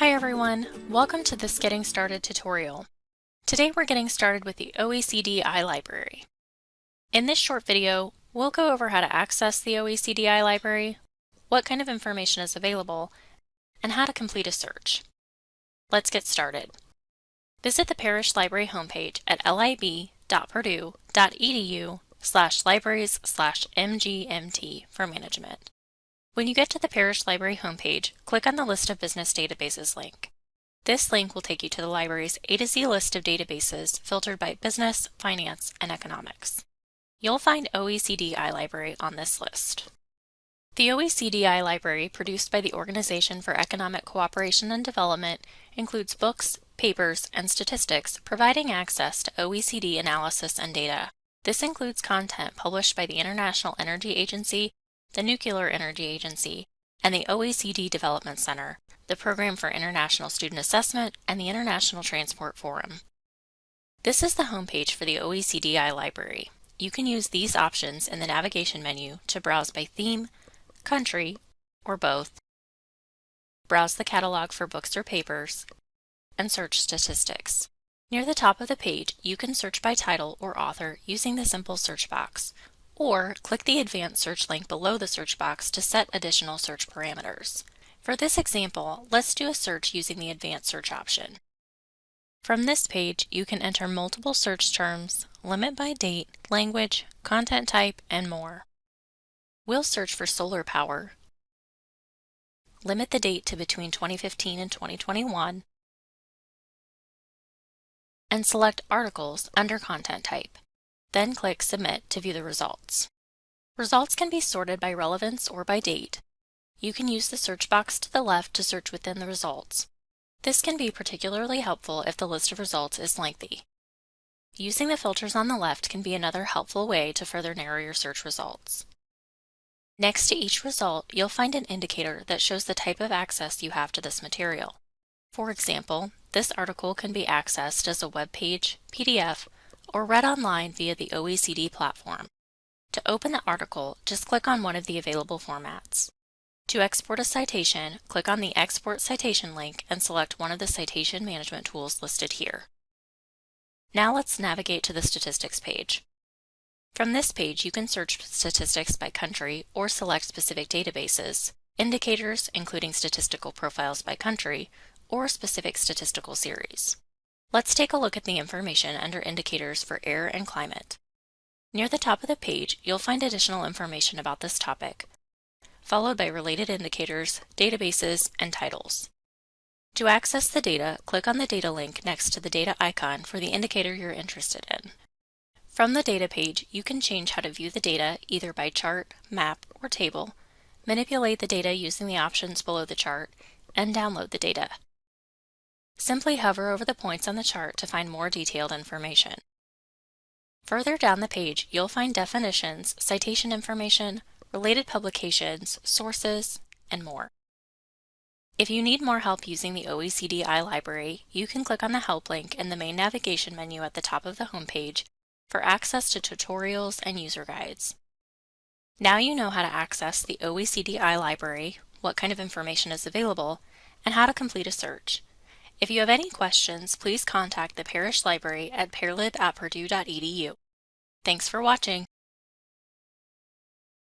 Hi everyone, welcome to this Getting Started tutorial. Today we're getting started with the OECD iLibrary. In this short video, we'll go over how to access the OECD iLibrary, what kind of information is available, and how to complete a search. Let's get started. Visit the Parrish Library homepage at lib.purdue.edu slash libraries slash mgmt for management. When you get to the Parrish Library homepage, click on the List of Business Databases link. This link will take you to the library's A to Z list of databases filtered by business, finance, and economics. You'll find OECD iLibrary on this list. The OECD iLibrary, produced by the Organization for Economic Cooperation and Development, includes books, papers, and statistics providing access to OECD analysis and data. This includes content published by the International Energy Agency the Nuclear Energy Agency, and the OECD Development Center, the Program for International Student Assessment, and the International Transport Forum. This is the homepage for the OECD iLibrary. You can use these options in the navigation menu to browse by theme, country, or both, browse the catalog for books or papers, and search statistics. Near the top of the page, you can search by title or author using the simple search box, or click the advanced search link below the search box to set additional search parameters. For this example, let's do a search using the advanced search option. From this page, you can enter multiple search terms, limit by date, language, content type, and more. We'll search for solar power, limit the date to between 2015 and 2021, and select articles under content type. Then click Submit to view the results. Results can be sorted by relevance or by date. You can use the search box to the left to search within the results. This can be particularly helpful if the list of results is lengthy. Using the filters on the left can be another helpful way to further narrow your search results. Next to each result, you'll find an indicator that shows the type of access you have to this material. For example, this article can be accessed as a web page, PDF, or read online via the OECD platform. To open the article, just click on one of the available formats. To export a citation, click on the Export Citation link and select one of the citation management tools listed here. Now let's navigate to the Statistics page. From this page, you can search statistics by country or select specific databases, indicators, including statistical profiles by country, or specific statistical series. Let's take a look at the information under Indicators for Air and Climate. Near the top of the page, you'll find additional information about this topic, followed by related indicators, databases, and titles. To access the data, click on the data link next to the data icon for the indicator you're interested in. From the data page, you can change how to view the data either by chart, map, or table, manipulate the data using the options below the chart, and download the data. Simply hover over the points on the chart to find more detailed information. Further down the page, you'll find definitions, citation information, related publications, sources, and more. If you need more help using the OECD iLibrary, you can click on the Help link in the main navigation menu at the top of the homepage for access to tutorials and user guides. Now you know how to access the OECD iLibrary, what kind of information is available, and how to complete a search. If you have any questions, please contact the Parrish Library at parlib at purdue.edu. Thanks for watching.